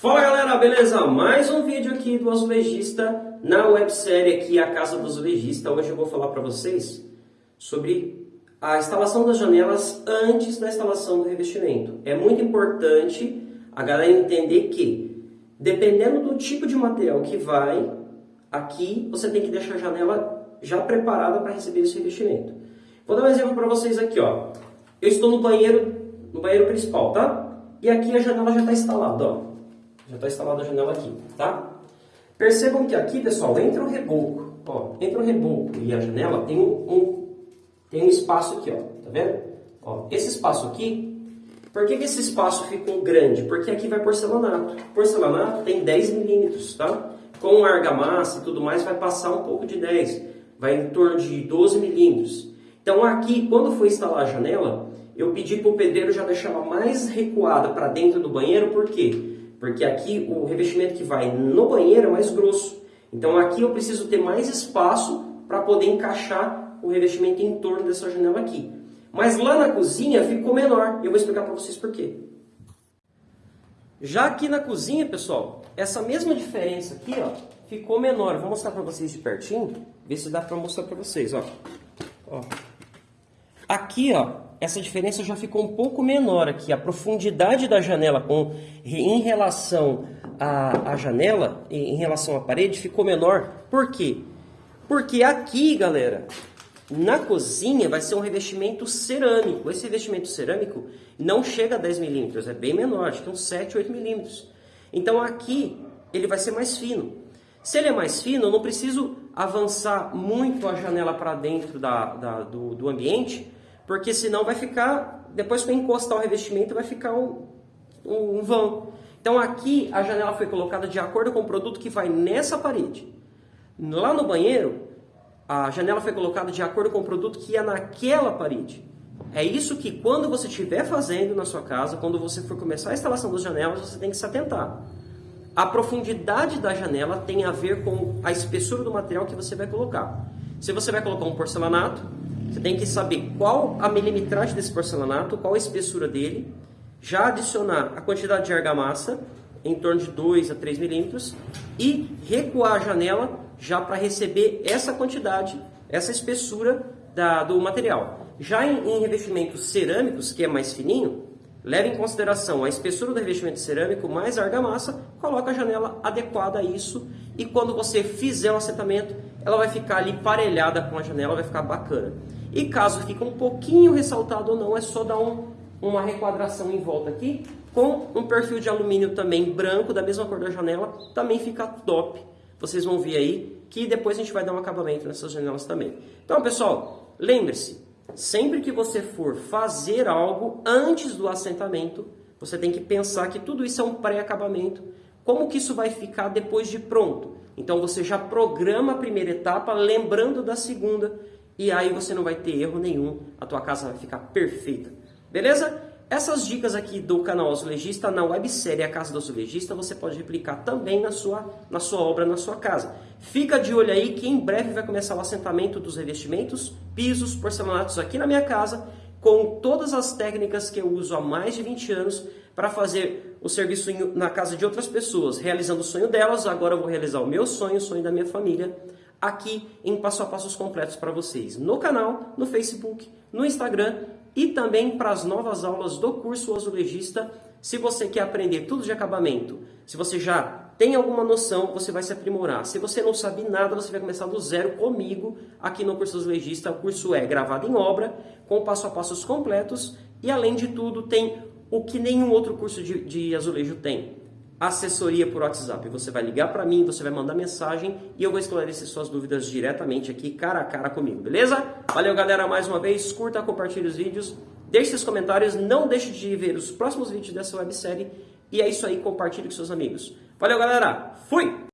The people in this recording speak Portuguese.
Fala galera, beleza? Mais um vídeo aqui do azulejista na websérie aqui A Casa do Azulejista. Hoje eu vou falar para vocês sobre a instalação das janelas antes da instalação do revestimento. É muito importante a galera entender que, dependendo do tipo de material que vai, aqui você tem que deixar a janela já preparada para receber esse revestimento. Vou dar um exemplo para vocês aqui, ó. Eu estou no banheiro, no banheiro principal, tá? E aqui a janela já está instalada, ó. Já está instalada a janela aqui, tá? Percebam que aqui, pessoal, entre o reboco, ó, entre o reboco e a janela tem um, um, tem um espaço aqui, ó, tá vendo? Ó, esse espaço aqui, por que, que esse espaço ficou grande? Porque aqui vai porcelanato. Porcelanato tem 10 milímetros, tá? Com argamassa e tudo mais, vai passar um pouco de 10, vai em torno de 12 milímetros. Então aqui, quando for instalar a janela, eu pedi para o pedreiro já deixar ela mais recuada para dentro do banheiro, por quê? Porque aqui o revestimento que vai no banheiro é mais grosso. Então aqui eu preciso ter mais espaço para poder encaixar o revestimento em torno dessa janela aqui. Mas lá na cozinha ficou menor. Eu vou explicar para vocês por quê. Já aqui na cozinha, pessoal, essa mesma diferença aqui, ó, ficou menor. Vou mostrar para vocês de pertinho, ver se dá para mostrar para vocês, ó. ó. Aqui, ó, essa diferença já ficou um pouco menor aqui. A profundidade da janela com, em relação à, à janela, em relação à parede, ficou menor. Por quê? Porque aqui, galera, na cozinha vai ser um revestimento cerâmico. Esse revestimento cerâmico não chega a 10 milímetros, é bem menor, acho que uns 7, 8 milímetros. Então aqui ele vai ser mais fino. Se ele é mais fino, eu não preciso avançar muito a janela para dentro da, da do, do ambiente, porque senão vai ficar, depois que encostar o revestimento, vai ficar um, um, vão. Então aqui a janela foi colocada de acordo com o produto que vai nessa parede. Lá no banheiro, a janela foi colocada de acordo com o produto que ia naquela parede. É isso que quando você estiver fazendo na sua casa, quando você for começar a instalação das janelas, você tem que se atentar. A profundidade da janela tem a ver com a espessura do material que você vai colocar. Se você vai colocar um porcelanato, você tem que saber qual a milimetragem desse porcelanato, qual a espessura dele, já adicionar a quantidade de argamassa, em torno de 2 a 3 milímetros, e recuar a janela já para receber essa quantidade, essa espessura da, do material. Já em, em revestimentos cerâmicos, que é mais fininho, leve em consideração a espessura do revestimento cerâmico mais a argamassa, coloca a janela adequada a isso e quando você fizer o assentamento, ela vai ficar ali parelhada com a janela, vai ficar bacana. E caso fique um pouquinho ressaltado ou não, é só dar um, uma requadração em volta aqui, com um perfil de alumínio também branco, da mesma cor da janela, também fica top. Vocês vão ver aí que depois a gente vai dar um acabamento nessas janelas também. Então, pessoal, lembre-se, sempre que você for fazer algo antes do assentamento, você tem que pensar que tudo isso é um pré-acabamento. Como que isso vai ficar depois de pronto? Então você já programa a primeira etapa, lembrando da segunda, e aí você não vai ter erro nenhum, a tua casa vai ficar perfeita. Beleza? Essas dicas aqui do canal Azulejista na websérie A Casa do Azulejista você pode replicar também na sua, na sua obra, na sua casa. Fica de olho aí que em breve vai começar o assentamento dos revestimentos, pisos, porcelanatos aqui na minha casa, com todas as técnicas que eu uso há mais de 20 anos para fazer o serviço na casa de outras pessoas, realizando o sonho delas, agora eu vou realizar o meu sonho, o sonho da minha família, aqui em passo a passos completos para vocês no canal, no Facebook, no Instagram e também para as novas aulas do curso Azulejista. Se você quer aprender tudo de acabamento, se você já tem alguma noção, você vai se aprimorar. Se você não sabe nada, você vai começar do zero comigo aqui no curso Azulejista. O curso é gravado em obra, com passo a passos completos e além de tudo tem o que nenhum outro curso de, de azulejo tem assessoria por WhatsApp. Você vai ligar para mim, você vai mandar mensagem e eu vou esclarecer suas dúvidas diretamente aqui, cara a cara comigo, beleza? Valeu, galera, mais uma vez. Curta, compartilhe os vídeos, deixe seus comentários, não deixe de ver os próximos vídeos dessa websérie. E é isso aí, compartilhe com seus amigos. Valeu, galera. Fui!